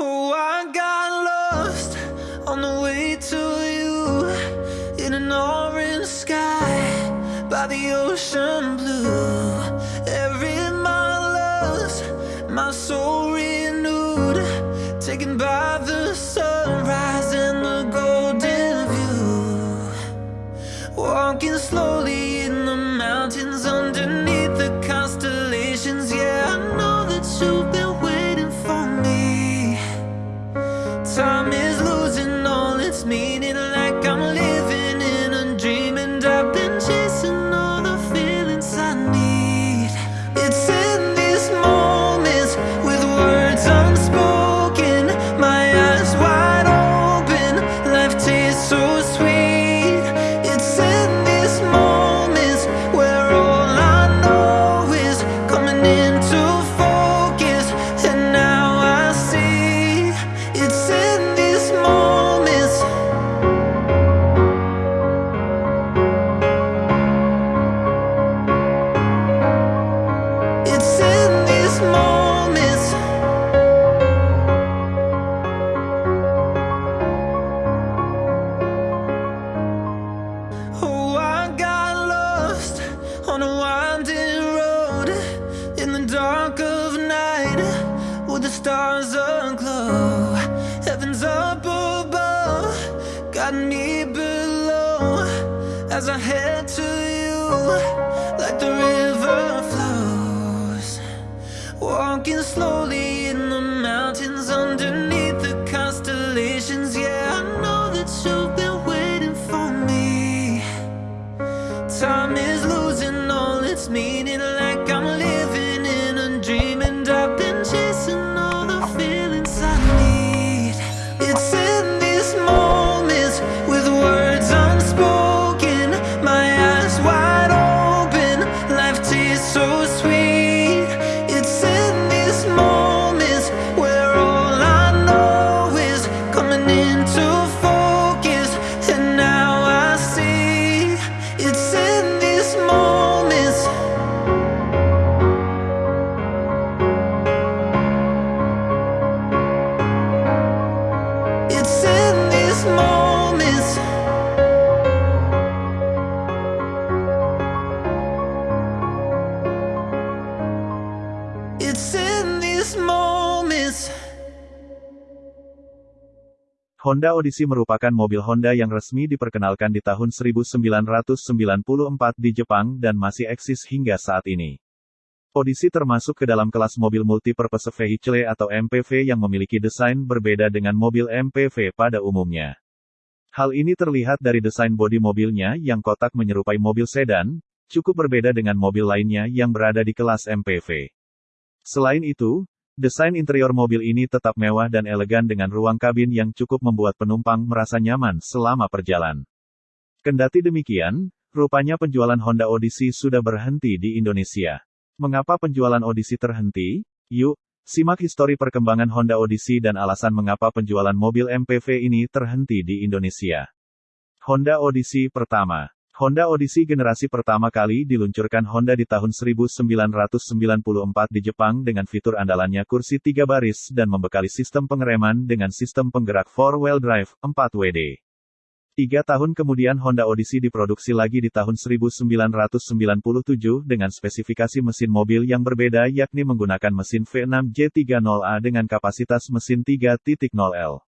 Oh, I got lost on the way to you in an orange sky by the ocean blue. Honda Odyssey merupakan mobil Honda yang resmi diperkenalkan di tahun 1994 di Jepang dan masih eksis hingga saat ini. Odyssey termasuk ke dalam kelas mobil multi-purpose vehicle atau MPV yang memiliki desain berbeda dengan mobil MPV pada umumnya. Hal ini terlihat dari desain bodi mobilnya yang kotak menyerupai mobil sedan, cukup berbeda dengan mobil lainnya yang berada di kelas MPV. Selain itu, desain interior mobil ini tetap mewah dan elegan dengan ruang kabin yang cukup membuat penumpang merasa nyaman selama perjalanan. Kendati demikian, rupanya penjualan Honda Odyssey sudah berhenti di Indonesia. Mengapa penjualan Odyssey terhenti? Yuk, simak histori perkembangan Honda Odyssey dan alasan mengapa penjualan mobil MPV ini terhenti di Indonesia. Honda Odyssey pertama Honda Odyssey generasi pertama kali diluncurkan Honda di tahun 1994 di Jepang dengan fitur andalannya kursi tiga baris dan membekali sistem pengereman dengan sistem penggerak 4-wheel drive, 4WD. Tiga tahun kemudian Honda Odyssey diproduksi lagi di tahun 1997 dengan spesifikasi mesin mobil yang berbeda yakni menggunakan mesin V6 J30A dengan kapasitas mesin 3.0L.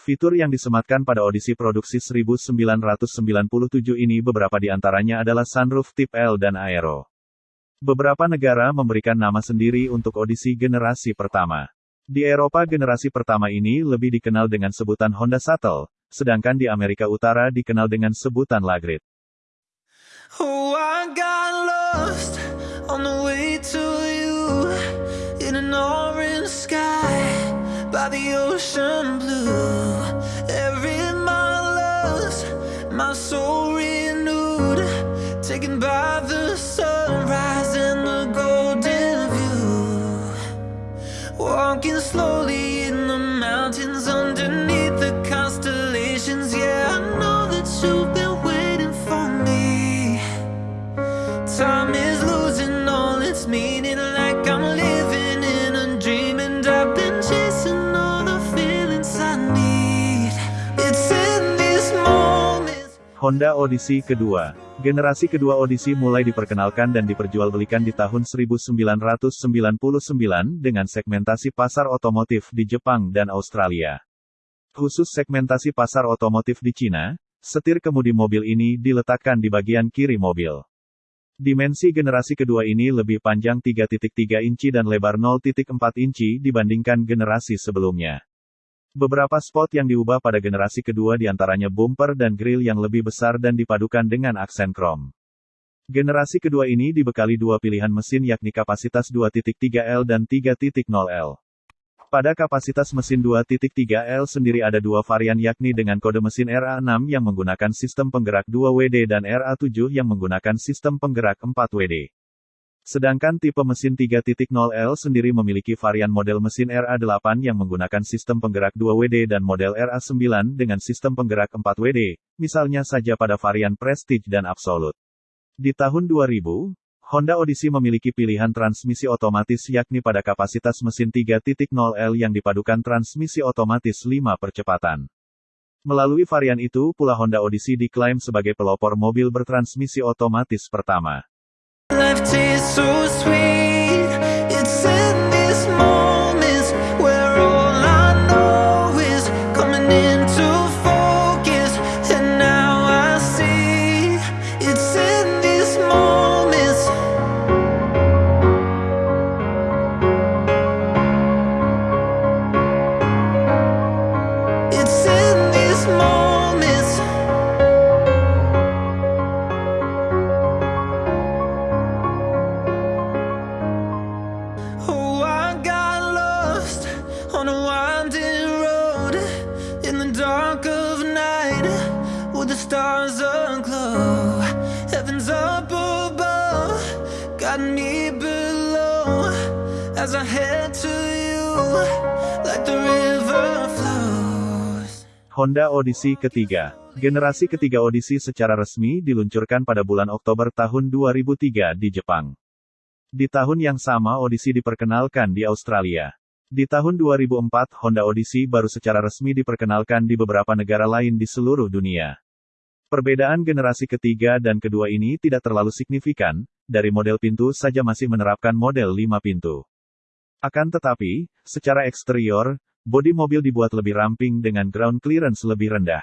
Fitur yang disematkan pada Odyssey produksi 1997 ini beberapa di antaranya adalah sunroof tip L dan aero. Beberapa negara memberikan nama sendiri untuk Odyssey generasi pertama. Di Eropa generasi pertama ini lebih dikenal dengan sebutan Honda Shuttle, sedangkan di Amerika Utara dikenal dengan sebutan Lagrid. Oh, in an orange sky by the ocean blue. Every mile lost, my soul renewed, taken by the sunrise and the golden view. Walking slowly Honda Odyssey kedua. Generasi kedua Odyssey mulai diperkenalkan dan diperjualbelikan di tahun 1999 dengan segmentasi pasar otomotif di Jepang dan Australia. Khusus segmentasi pasar otomotif di Cina, setir kemudi mobil ini diletakkan di bagian kiri mobil. Dimensi generasi kedua ini lebih panjang 3.3 inci dan lebar 0.4 inci dibandingkan generasi sebelumnya. Beberapa spot yang diubah pada generasi kedua di antaranya bumper dan grill yang lebih besar dan dipadukan dengan aksen krom. Generasi kedua ini dibekali dua pilihan mesin yakni kapasitas 2.3L dan 3.0L. Pada kapasitas mesin 2.3L sendiri ada dua varian yakni dengan kode mesin RA6 yang menggunakan sistem penggerak 2WD dan RA7 yang menggunakan sistem penggerak 4WD. Sedangkan tipe mesin 3.0L sendiri memiliki varian model mesin RA8 yang menggunakan sistem penggerak 2WD dan model RA9 dengan sistem penggerak 4WD, misalnya saja pada varian Prestige dan Absolute. Di tahun 2000, Honda Odyssey memiliki pilihan transmisi otomatis yakni pada kapasitas mesin 3.0L yang dipadukan transmisi otomatis 5 percepatan. Melalui varian itu pula Honda Odyssey diklaim sebagai pelopor mobil bertransmisi otomatis pertama. so sweet. Honda Odyssey ketiga. Generasi ketiga Odyssey secara resmi diluncurkan pada bulan Oktober tahun 2003 di Jepang. Di tahun yang sama Odyssey diperkenalkan di Australia. Di tahun 2004 Honda Odyssey baru secara resmi diperkenalkan di beberapa negara lain di seluruh dunia. Perbedaan generasi ketiga dan kedua ini tidak terlalu signifikan, dari model pintu saja masih menerapkan model 5 pintu. Akan tetapi, secara eksterior, bodi mobil dibuat lebih ramping dengan ground clearance lebih rendah.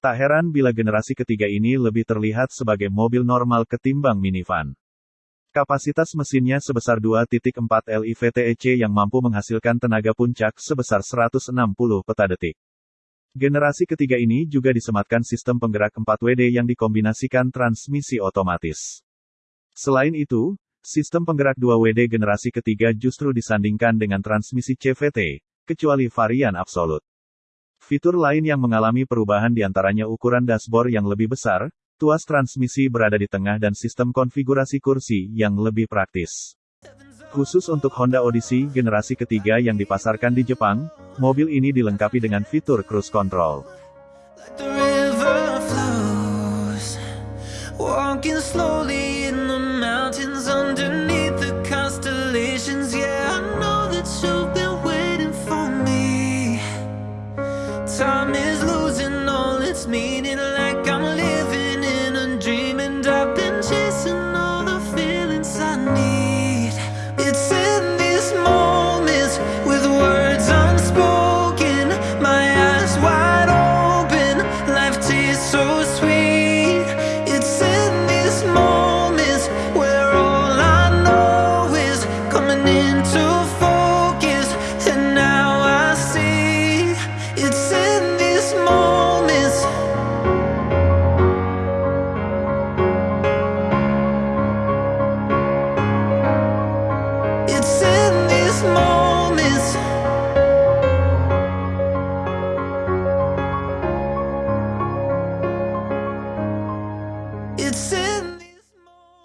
Tak heran bila generasi ketiga ini lebih terlihat sebagai mobil normal ketimbang minivan. Kapasitas mesinnya sebesar 2.4 LIVTEC yang mampu menghasilkan tenaga puncak sebesar 160 peta detik. Generasi ketiga ini juga disematkan sistem penggerak 4WD yang dikombinasikan transmisi otomatis. Selain itu, sistem penggerak 2WD generasi ketiga justru disandingkan dengan transmisi CVT, kecuali varian Absolute. Fitur lain yang mengalami perubahan di antaranya ukuran dashboard yang lebih besar, tuas transmisi berada di tengah dan sistem konfigurasi kursi yang lebih praktis. Khusus untuk Honda Odyssey generasi ketiga yang dipasarkan di Jepang, mobil ini dilengkapi dengan fitur cruise control. Walking slowly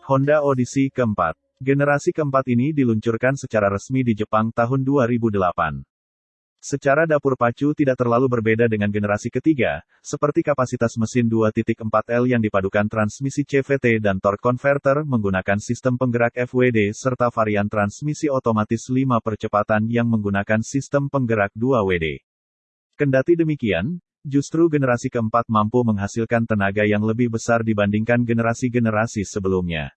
Honda Odyssey keempat. Generasi keempat ini diluncurkan secara resmi di Jepang tahun 2008. Secara dapur pacu tidak terlalu berbeda dengan generasi ketiga, seperti kapasitas mesin 2.4L yang dipadukan transmisi CVT dan torque converter menggunakan sistem penggerak FWD serta varian transmisi otomatis 5 percepatan yang menggunakan sistem penggerak 2WD. Kendati demikian, Justru generasi keempat mampu menghasilkan tenaga yang lebih besar dibandingkan generasi-generasi sebelumnya.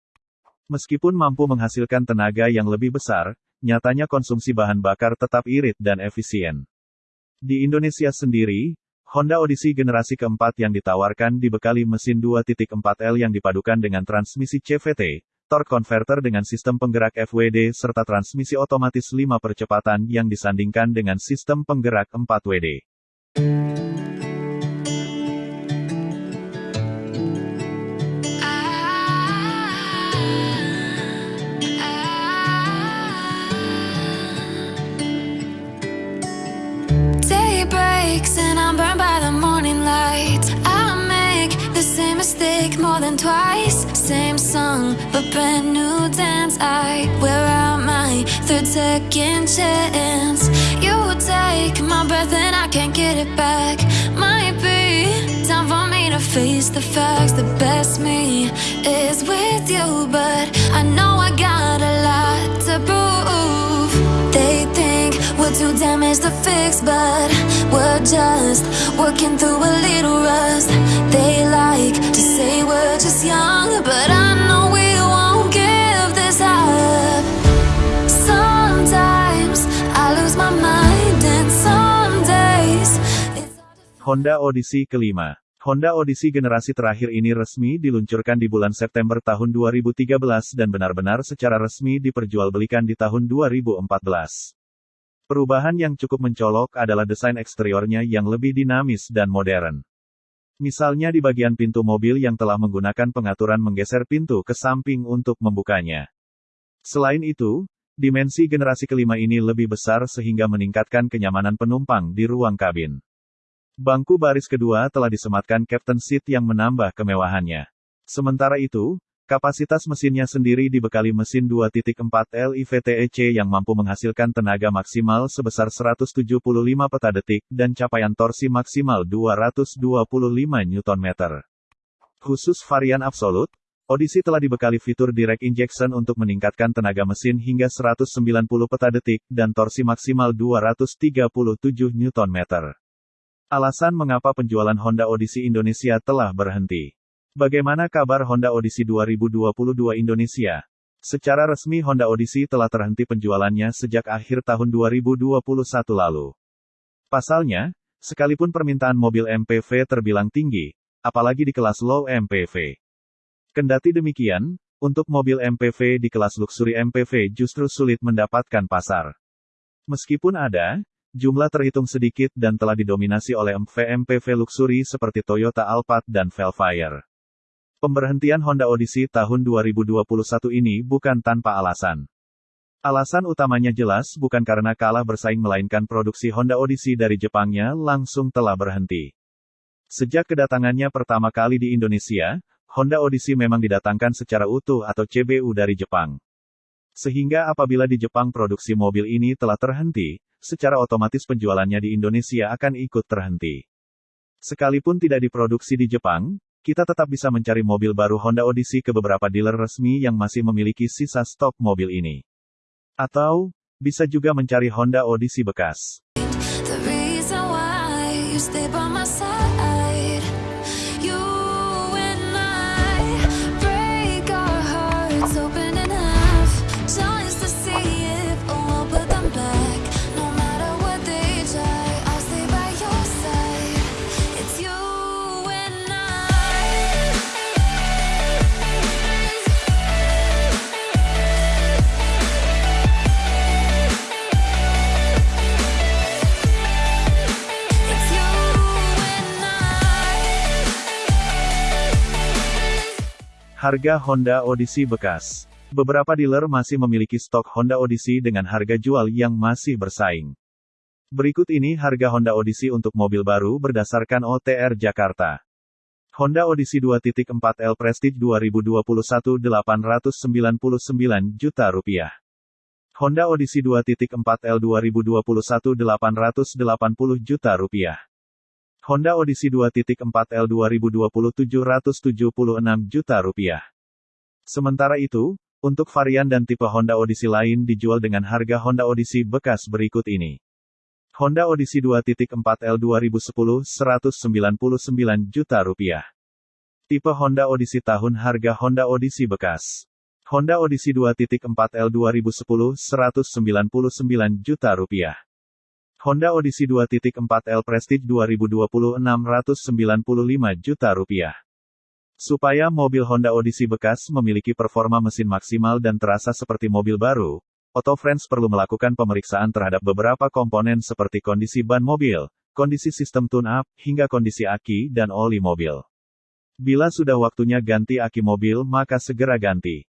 Meskipun mampu menghasilkan tenaga yang lebih besar, nyatanya konsumsi bahan bakar tetap irit dan efisien. Di Indonesia sendiri, Honda Odyssey generasi keempat yang ditawarkan dibekali mesin 2.4L yang dipadukan dengan transmisi CVT, torque converter dengan sistem penggerak FWD serta transmisi otomatis 5 percepatan yang disandingkan dengan sistem penggerak 4WD. Twice. Same song, but brand new dance. I wear out my third second chance. You take my breath and I can't get it back. Might be time for me to face the facts. The best me too damaged to fix, but we're just working through a little rust. They like to say we're just young, but I know we won't give this up. Sometimes I lose my mind, and some days Honda Odyssey kelima. Honda Odyssey generasi terakhir ini resmi diluncurkan di bulan September tahun 2013 dan benar-benar secara resmi diperjualbelikan di tahun 2014. Perubahan yang cukup mencolok adalah desain eksteriornya yang lebih dinamis dan modern. Misalnya di bagian pintu mobil yang telah menggunakan pengaturan menggeser pintu ke samping untuk membukanya. Selain itu, dimensi generasi kelima ini lebih besar sehingga meningkatkan kenyamanan penumpang di ruang kabin. Bangku baris kedua telah disematkan Captain Seat yang menambah kemewahannya. Sementara itu, Kapasitas mesinnya sendiri dibekali mesin 2.4 LIVTEC yang mampu menghasilkan tenaga maksimal sebesar 175 peta detik dan capaian torsi maksimal 225 Nm. Khusus varian absolut, Odyssey telah dibekali fitur direct injection untuk meningkatkan tenaga mesin hingga 190 peta detik dan torsi maksimal 237 Nm. Alasan mengapa penjualan Honda Odyssey Indonesia telah berhenti. Bagaimana kabar Honda Odyssey 2022 Indonesia? Secara resmi Honda Odyssey telah terhenti penjualannya sejak akhir tahun 2021 lalu. Pasalnya, sekalipun permintaan mobil MPV terbilang tinggi, apalagi di kelas low MPV. Kendati demikian, untuk mobil MPV di kelas luxury MPV justru sulit mendapatkan pasar. Meskipun ada, jumlah terhitung sedikit dan telah didominasi oleh MV MPV luxury seperti Toyota Alphard dan Velfire. Pemberhentian Honda Odyssey tahun 2021 ini bukan tanpa alasan. Alasan utamanya jelas bukan karena kalah bersaing melainkan produksi Honda Odyssey dari Jepangnya langsung telah berhenti. Sejak kedatangannya pertama kali di Indonesia, Honda Odyssey memang didatangkan secara utuh atau CBU dari Jepang. Sehingga apabila di Jepang produksi mobil ini telah terhenti, secara otomatis penjualannya di Indonesia akan ikut terhenti. Sekalipun tidak diproduksi di Jepang, kita tetap bisa mencari mobil baru Honda Odyssey ke beberapa dealer resmi yang masih memiliki sisa stok mobil ini. Atau, bisa juga mencari Honda Odyssey bekas. Harga Honda Odyssey bekas. Beberapa dealer masih memiliki stok Honda Odyssey dengan harga jual yang masih bersaing. Berikut ini harga Honda Odyssey untuk mobil baru berdasarkan OTR Jakarta. Honda Odyssey 2.4L Prestige 2021 899 juta rupiah. Honda Odyssey 2.4L 2021 880 juta rupiah. Honda Odyssey 2.4L 2020 776 juta rupiah. Sementara itu, untuk varian dan tipe Honda Odyssey lain dijual dengan harga Honda Odyssey bekas berikut ini. Honda Odyssey 2.4 L 2010 199 juta rupiah. Tipe Honda Odyssey tahun harga Honda Odyssey bekas. Honda Odyssey 2.4 L 2010 199 juta rupiah. Honda Odyssey 2.4 L Prestige 2020 695 juta rupiah. Supaya mobil Honda Odyssey bekas memiliki performa mesin maksimal dan terasa seperti mobil baru, Auto Friends perlu melakukan pemeriksaan terhadap beberapa komponen seperti kondisi ban mobil, kondisi sistem tune-up, hingga kondisi aki dan oli mobil. Bila sudah waktunya ganti aki mobil maka segera ganti.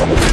Come on.